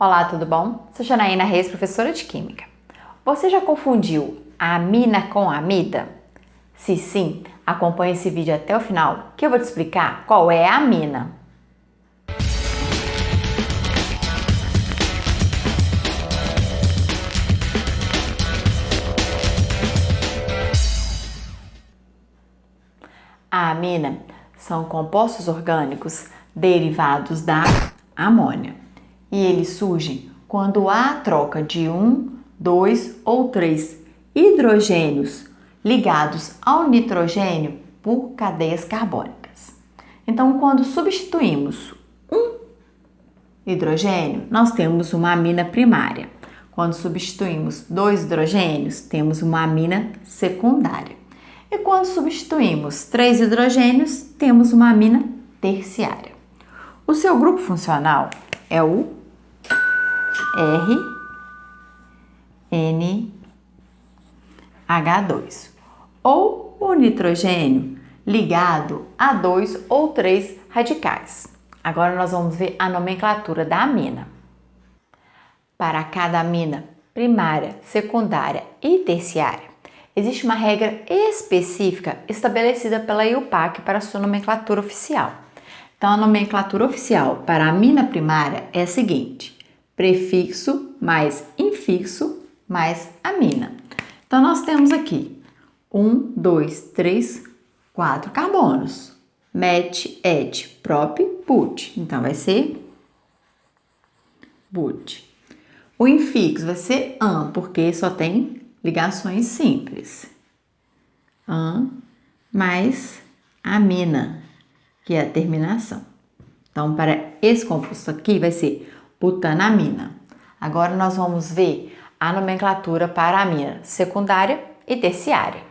Olá, tudo bom? Sou Janaína Reis, professora de Química. Você já confundiu a amina com a amida? Se sim, acompanhe esse vídeo até o final que eu vou te explicar qual é a amina. A amina são compostos orgânicos derivados da amônia e eles surgem quando há troca de um, dois ou três hidrogênios ligados ao nitrogênio por cadeias carbônicas. Então, quando substituímos um hidrogênio, nós temos uma amina primária. Quando substituímos dois hidrogênios, temos uma amina secundária. E quando substituímos três hidrogênios, temos uma amina terciária. O seu grupo funcional é o R, N, H2. Ou o nitrogênio ligado a dois ou três radicais. Agora nós vamos ver a nomenclatura da amina. Para cada amina primária, secundária e terciária, existe uma regra específica estabelecida pela IUPAC para sua nomenclatura oficial. Então, a nomenclatura oficial para a amina primária é a seguinte: prefixo mais infixo mais amina. Então, nós temos aqui um, dois, três, quatro carbonos. Met, et, prop, but. Então, vai ser but. O infixo vai ser an, porque só tem ligações simples. An mais amina, que é a terminação. Então, para esse composto aqui, vai ser butanamina. Agora nós vamos ver a nomenclatura para a amina secundária e terciária.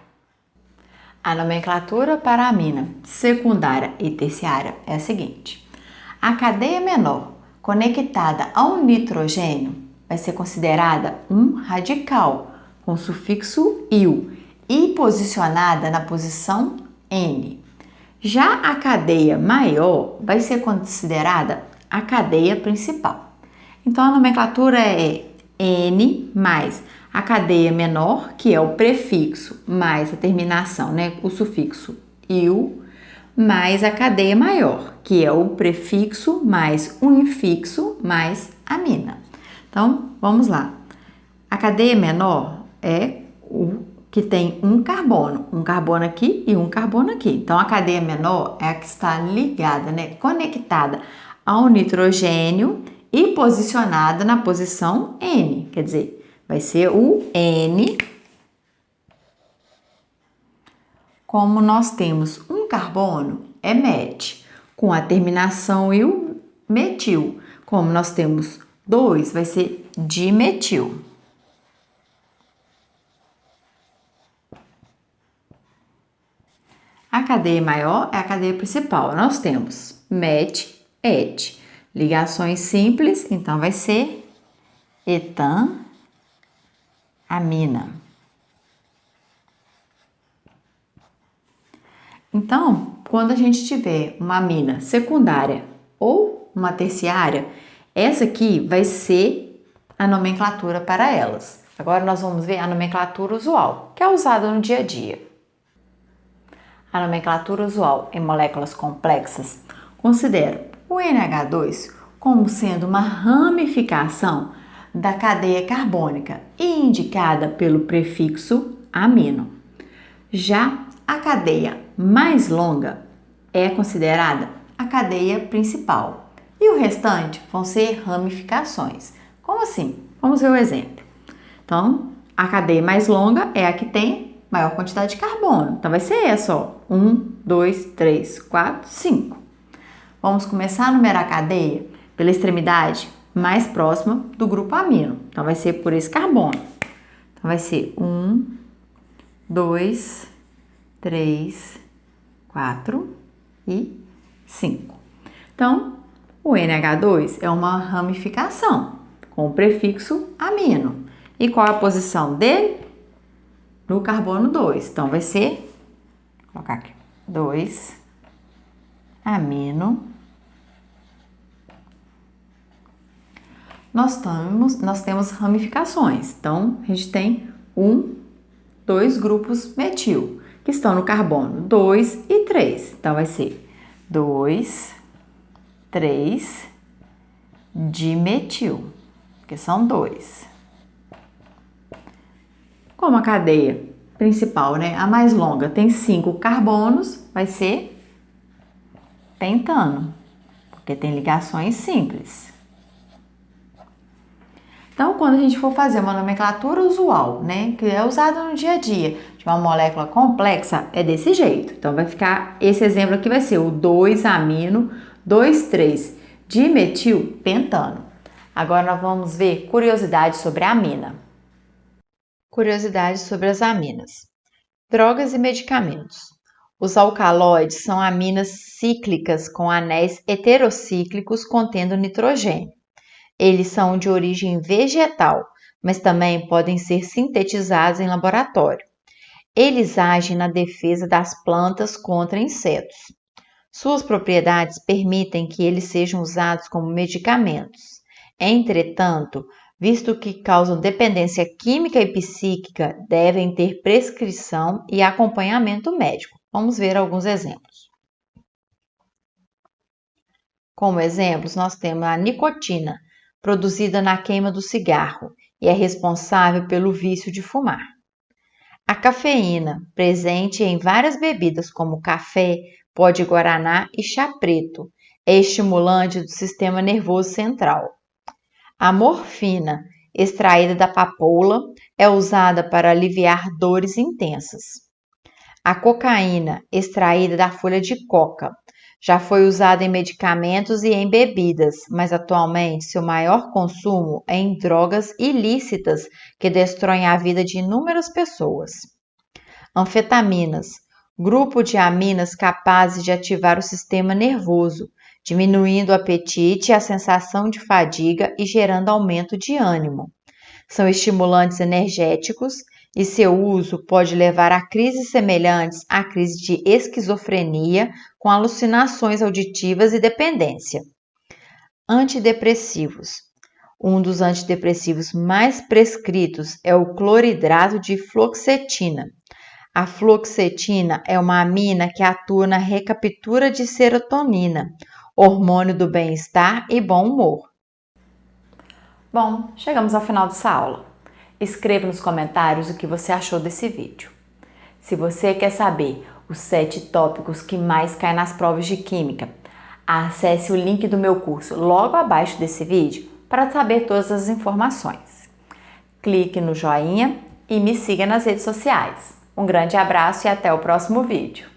A nomenclatura para a amina secundária e terciária é a seguinte: a cadeia menor conectada ao nitrogênio vai ser considerada um radical com sufixo il e posicionada na posição N. Já a cadeia maior vai ser considerada a cadeia principal. Então a nomenclatura é N mais a cadeia menor, que é o prefixo, mais a terminação, né, o sufixo il, mais a cadeia maior, que é o prefixo mais o infixo mais a mina. Então, vamos lá. A cadeia menor é o que tem um carbono, um carbono aqui e um carbono aqui. Então, a cadeia menor é a que está ligada, né, conectada ao nitrogênio e posicionada na posição N, quer dizer, vai ser o N. Como nós temos um carbono, é met, com a terminação il, metil. Como nós temos dois, vai ser dimetil. A cadeia maior é a cadeia principal. Nós temos met, et. Ligações simples, então vai ser etan, amina. Então, quando a gente tiver uma amina secundária ou uma terciária, essa aqui vai ser a nomenclatura para elas. Agora nós vamos ver a nomenclatura usual, que é usada no dia a dia. A nomenclatura usual em moléculas complexas considera o NH2 como sendo uma ramificação da cadeia carbônica e indicada pelo prefixo amino. Já a cadeia mais longa é considerada a cadeia principal e o restante vão ser ramificações. Como assim? Vamos ver o exemplo. Então, a cadeia mais longa é a que tem maior quantidade de carbono. Então, vai ser essa, ó. 1, 2, 3, 4, 5. Vamos começar a numerar a cadeia pela extremidade mais próxima do grupo amino. Então, vai ser por esse carbono. Então, vai ser 1, 2, 3, 4 e 5. Então, o NH2 é uma ramificação com o prefixo amino. E qual é a posição dele? No carbono 2. Então, vai ser, vou colocar aqui, 2 amino nós temos, nós temos ramificações. Então, a gente tem um, dois grupos metil, que estão no carbono 2 e 3. Então, vai ser 2, 3, dimetil, que são dois. Como a cadeia principal, né, a mais longa, tem cinco carbonos, vai ser pentano, porque tem ligações simples. Então, quando a gente for fazer uma nomenclatura usual, né, que é usada no dia a dia, de uma molécula complexa, é desse jeito. Então, vai ficar, esse exemplo aqui vai ser o 2-amino 2,3-dimetilpentano. Agora nós vamos ver curiosidades sobre a amina. Curiosidades sobre as aminas. Drogas e medicamentos. Os alcaloides são aminas cíclicas com anéis heterocíclicos contendo nitrogênio. Eles são de origem vegetal, mas também podem ser sintetizados em laboratório. Eles agem na defesa das plantas contra insetos. Suas propriedades permitem que eles sejam usados como medicamentos. Entretanto, visto que causam dependência química e psíquica, devem ter prescrição e acompanhamento médico. Vamos ver alguns exemplos. Como exemplos, nós temos a nicotina, produzida na queima do cigarro e é responsável pelo vício de fumar. A cafeína, presente em várias bebidas como café, pó de guaraná e chá preto, é estimulante do sistema nervoso central. A morfina, extraída da papoula, é usada para aliviar dores intensas. A cocaína, extraída da folha de coca, já foi usada em medicamentos e em bebidas, mas atualmente seu maior consumo é em drogas ilícitas que destroem a vida de inúmeras pessoas. Anfetaminas, grupo de aminas capazes de ativar o sistema nervoso, diminuindo o apetite a sensação de fadiga e gerando aumento de ânimo. São estimulantes energéticos e seu uso pode levar a crises semelhantes à crise de esquizofrenia, com alucinações auditivas e dependência. Antidepressivos. Um dos antidepressivos mais prescritos é o cloridrato de fluoxetina. A fluoxetina é uma amina que atua na recaptura de serotonina, hormônio do bem-estar e bom humor. Bom, chegamos ao final dessa aula. Escreva nos comentários o que você achou desse vídeo. Se você quer saber os sete tópicos que mais caem nas provas de Química, acesse o link do meu curso logo abaixo desse vídeo para saber todas as informações. Clique no joinha e me siga nas redes sociais. Um grande abraço e até o próximo vídeo.